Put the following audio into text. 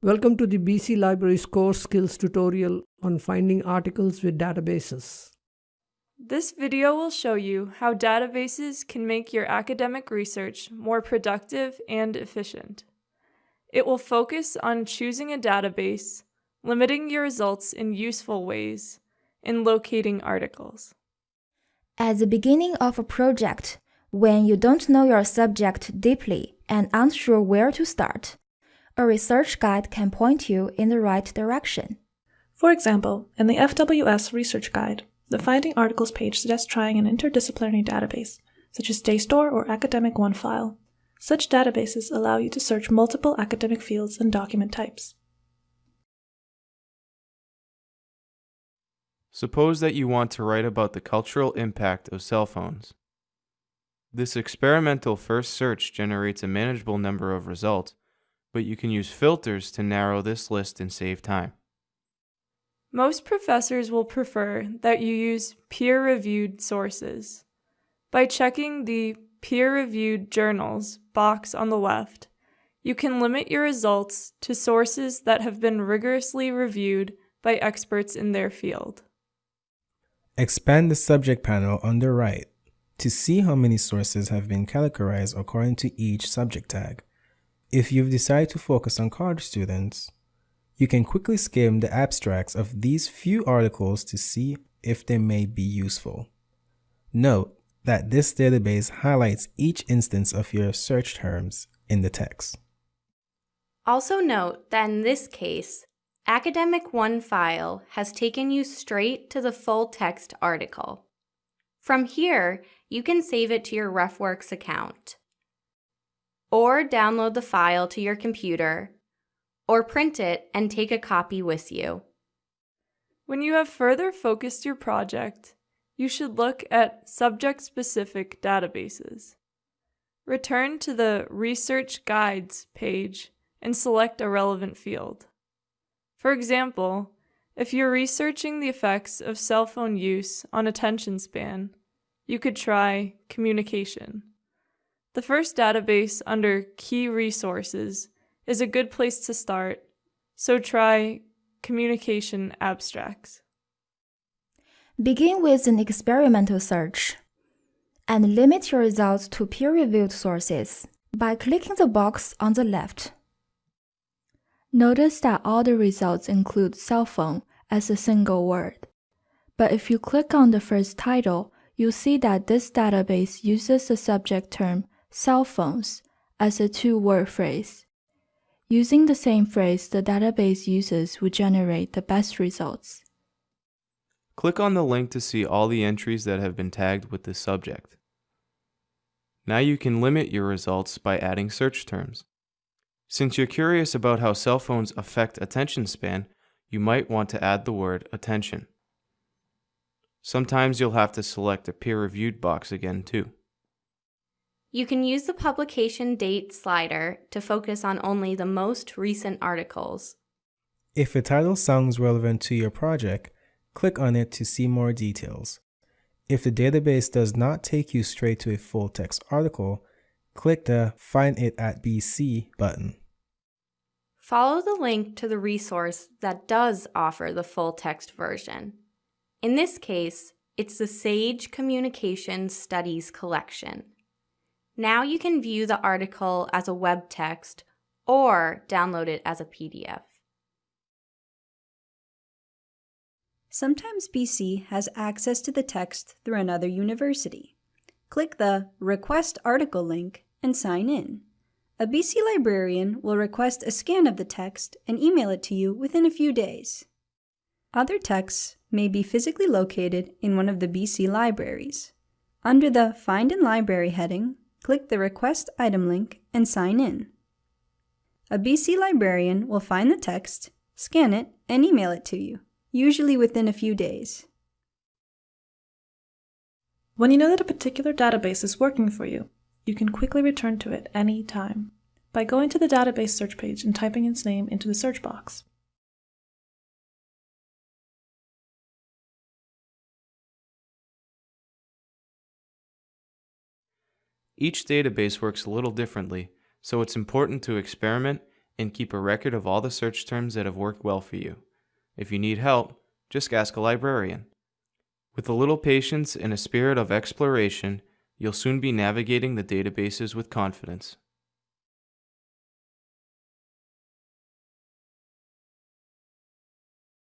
Welcome to the BC Libraries Core Skills tutorial on finding articles with databases. This video will show you how databases can make your academic research more productive and efficient. It will focus on choosing a database, limiting your results in useful ways, and locating articles. At the beginning of a project, when you don't know your subject deeply and aren't sure where to start, a research guide can point you in the right direction. For example, in the FWS Research Guide, the Finding Articles page suggests trying an interdisciplinary database, such as JSTOR or Academic OneFile. Such databases allow you to search multiple academic fields and document types. Suppose that you want to write about the cultural impact of cell phones. This experimental first search generates a manageable number of results, but you can use filters to narrow this list and save time. Most professors will prefer that you use peer-reviewed sources. By checking the Peer-reviewed journals box on the left, you can limit your results to sources that have been rigorously reviewed by experts in their field. Expand the subject panel on the right to see how many sources have been categorized according to each subject tag. If you've decided to focus on college students, you can quickly skim the abstracts of these few articles to see if they may be useful. Note that this database highlights each instance of your search terms in the text. Also note that in this case, Academic OneFile has taken you straight to the full text article. From here, you can save it to your RefWorks account, or download the file to your computer, or print it and take a copy with you. When you have further focused your project, you should look at subject-specific databases. Return to the Research Guides page and select a relevant field. For example, if you're researching the effects of cell phone use on attention span, you could try communication. The first database under Key Resources is a good place to start, so try Communication Abstracts. Begin with an experimental search and limit your results to peer-reviewed sources by clicking the box on the left. Notice that all the results include cell phone as a single word. But if you click on the first title, you'll see that this database uses the subject term cell phones as a two-word phrase. Using the same phrase the database uses will generate the best results. Click on the link to see all the entries that have been tagged with this subject. Now you can limit your results by adding search terms. Since you're curious about how cell phones affect attention span, you might want to add the word attention. Sometimes you'll have to select a peer-reviewed box again too. You can use the publication date slider to focus on only the most recent articles. If a title sounds relevant to your project, click on it to see more details. If the database does not take you straight to a full text article, click the Find It at BC button. Follow the link to the resource that does offer the full text version. In this case, it's the SAGE Communications Studies collection. Now you can view the article as a web text or download it as a PDF. Sometimes BC has access to the text through another university. Click the Request Article link and sign in. A BC librarian will request a scan of the text and email it to you within a few days. Other texts may be physically located in one of the BC libraries. Under the Find in Library heading, click the Request Item link and sign in. A BC librarian will find the text, scan it, and email it to you usually within a few days. When you know that a particular database is working for you, you can quickly return to it any time by going to the database search page and typing its name into the search box. Each database works a little differently, so it's important to experiment and keep a record of all the search terms that have worked well for you. If you need help, just ask a librarian. With a little patience and a spirit of exploration, you'll soon be navigating the databases with confidence.